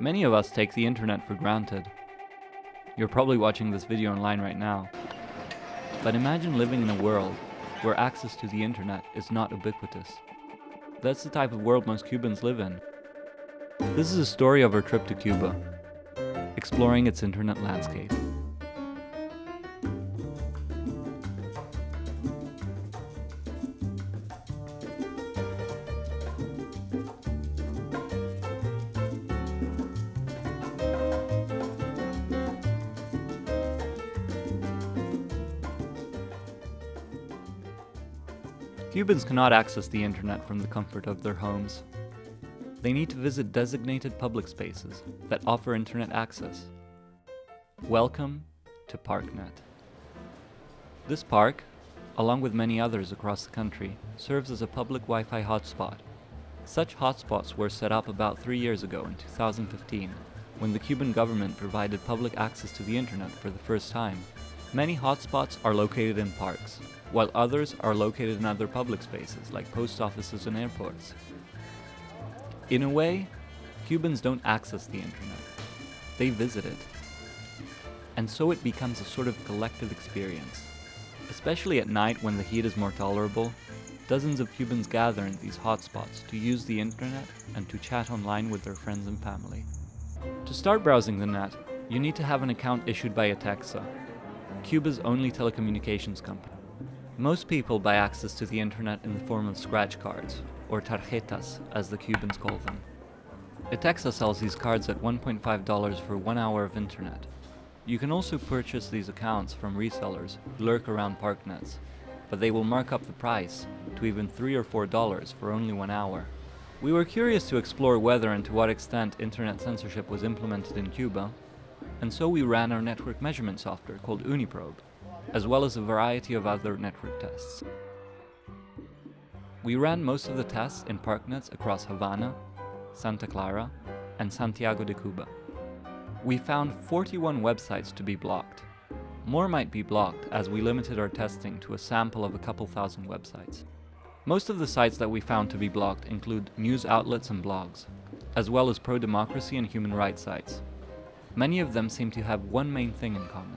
Many of us take the internet for granted. You're probably watching this video online right now. But imagine living in a world where access to the internet is not ubiquitous. That's the type of world most Cubans live in. This is a story of our trip to Cuba, exploring its internet landscape. Cubans cannot access the internet from the comfort of their homes. They need to visit designated public spaces that offer internet access. Welcome to ParkNet. This park, along with many others across the country, serves as a public Wi-Fi hotspot. Such hotspots were set up about three years ago in 2015, when the Cuban government provided public access to the internet for the first time. Many hotspots are located in parks, while others are located in other public spaces like post offices and airports. In a way, Cubans don't access the internet, they visit it. And so it becomes a sort of collective experience. Especially at night when the heat is more tolerable, dozens of Cubans gather in these hotspots to use the internet and to chat online with their friends and family. To start browsing the net, you need to have an account issued by ETECSA, Cuba's only telecommunications company. Most people buy access to the internet in the form of scratch cards, or tarjetas as the Cubans call them. ETECSA sells these cards at $1.5 for one hour of internet. You can also purchase these accounts from resellers who lurk around parknets, but they will mark up the price to even 3 or $4 for only one hour. We were curious to explore whether and to what extent internet censorship was implemented in Cuba, and so we ran our network measurement software called OONI Probe as well as a variety of other network tests. We ran most of the tests in parknets across Havana, Santa Clara, and Santiago de Cuba. We found 41 websites to be blocked. More might be blocked as we limited our testing to a sample of a couple thousand websites. Most of the sites that we found to be blocked include news outlets and blogs, as well as pro-democracy and human rights sites. Many of them seem to have one main thing in common.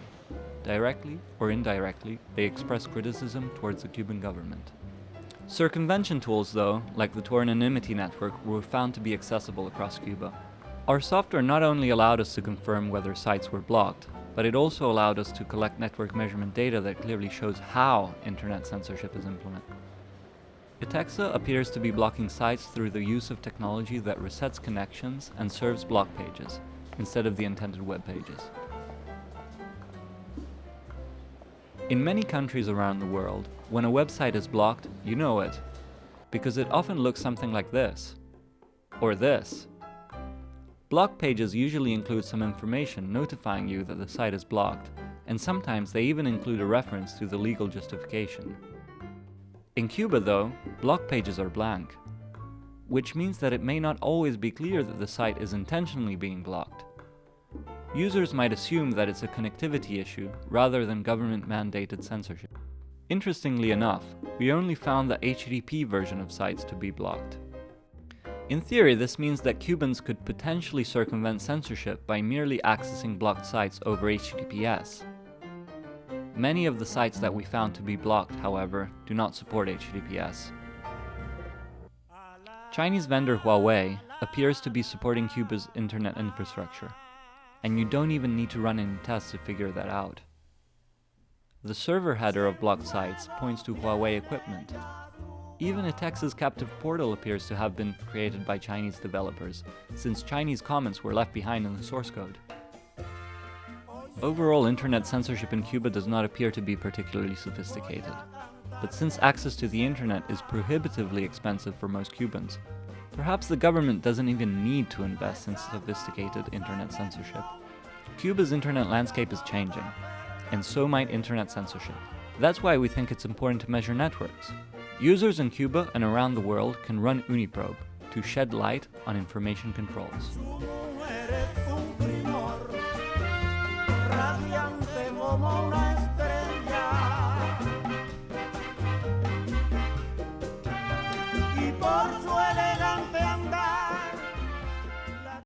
Directly or indirectly, they express criticism towards the Cuban government. Circumvention tools, though, like the Tor anonymity network, were found to be accessible across Cuba. Our software not only allowed us to confirm whether sites were blocked, but it also allowed us to collect network measurement data that clearly shows how internet censorship is implemented. ETECSA appears to be blocking sites through the use of technology that resets connections and serves block pages, instead of the intended web pages. In many countries around the world, when a website is blocked, you know it, because it often looks something like this, or this. Block pages usually include some information notifying you that the site is blocked, and sometimes they even include a reference to the legal justification. In Cuba though, block pages are blank, which means that it may not always be clear that the site is intentionally being blocked. Users might assume that it's a connectivity issue rather than government-mandated censorship. Interestingly enough, we only found the HTTP version of sites to be blocked. In theory, this means that Cubans could potentially circumvent censorship by merely accessing blocked sites over HTTPS. Many of the sites that we found to be blocked, however, do not support HTTPS. Chinese vendor Huawei appears to be supporting Cuba's internet infrastructure and you don't even need to run any tests to figure that out. The server header of blocked sites points to Huawei equipment. Even ETECSA's captive portal appears to have been created by Chinese developers, since Chinese comments were left behind in the source code. Overall, internet censorship in Cuba does not appear to be particularly sophisticated. But since access to the internet is prohibitively expensive for most Cubans, Perhaps the government doesn't even need to invest in sophisticated internet censorship. Cuba's internet landscape is changing, and so might internet censorship. That's why we think it's important to measure networks. Users in Cuba and around the world can run OONI Probe to shed light on information controls.